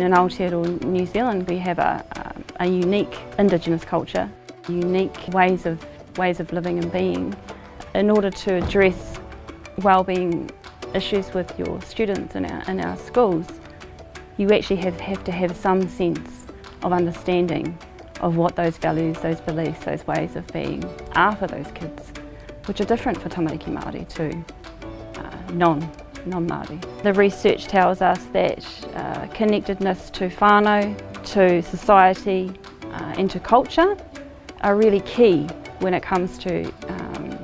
In Aotearoa New Zealand we have a, a, a unique Indigenous culture, unique ways of, ways of living and being. In order to address wellbeing issues with your students in our, in our schools, you actually have, have to have some sense of understanding of what those values, those beliefs, those ways of being are for those kids, which are different for tamariki Māori to uh, non non-Māori. The research tells us that uh, connectedness to whānau, to society uh, and to culture are really key when it comes to um,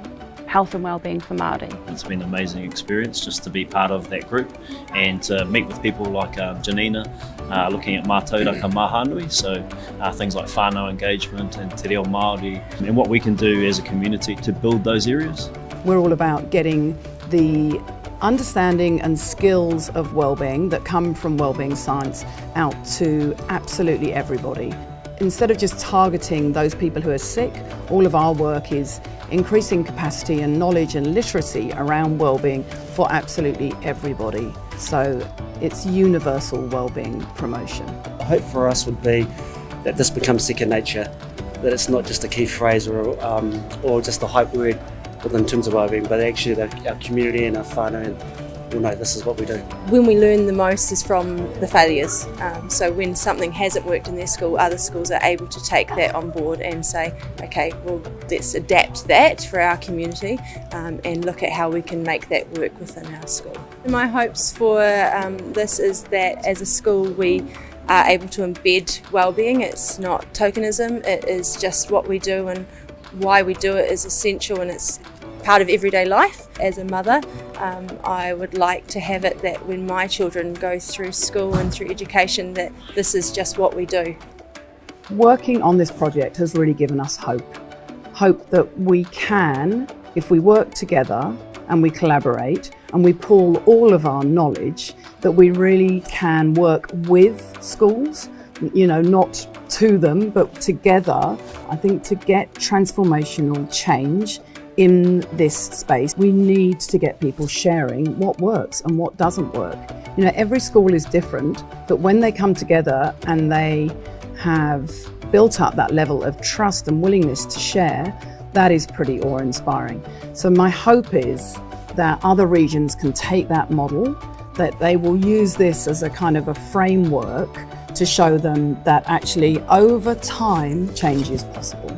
health and well-being for Māori. It's been an amazing experience just to be part of that group and to meet with people like uh, Janina, uh, looking at mātauraka mahanui, so uh, things like whānau engagement and te reo Māori, and what we can do as a community to build those areas. We're all about getting the understanding and skills of wellbeing that come from wellbeing science out to absolutely everybody. Instead of just targeting those people who are sick, all of our work is increasing capacity and knowledge and literacy around wellbeing for absolutely everybody. So it's universal wellbeing promotion. The hope for us would be that this becomes second nature, that it's not just a key phrase or, um, or just a hype word in terms of wellbeing, but actually the, our community and our whānau will know this is what we do. When we learn the most is from the failures. Um, so when something hasn't worked in their school, other schools are able to take that on board and say, okay, well, let's adapt that for our community um, and look at how we can make that work within our school. My hopes for um, this is that as a school we are able to embed wellbeing. It's not tokenism, it is just what we do and why we do it is essential and it's part of everyday life. As a mother, um, I would like to have it that when my children go through school and through education that this is just what we do. Working on this project has really given us hope. Hope that we can, if we work together and we collaborate and we pull all of our knowledge, that we really can work with schools, you know, not to them, but together, I think to get transformational change in this space. We need to get people sharing what works and what doesn't work. You know, every school is different, but when they come together and they have built up that level of trust and willingness to share, that is pretty awe-inspiring. So my hope is that other regions can take that model, that they will use this as a kind of a framework to show them that actually over time change is possible.